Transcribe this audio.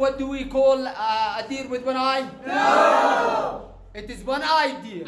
what do we call uh, a deer with one eye? No! It is one eye deer.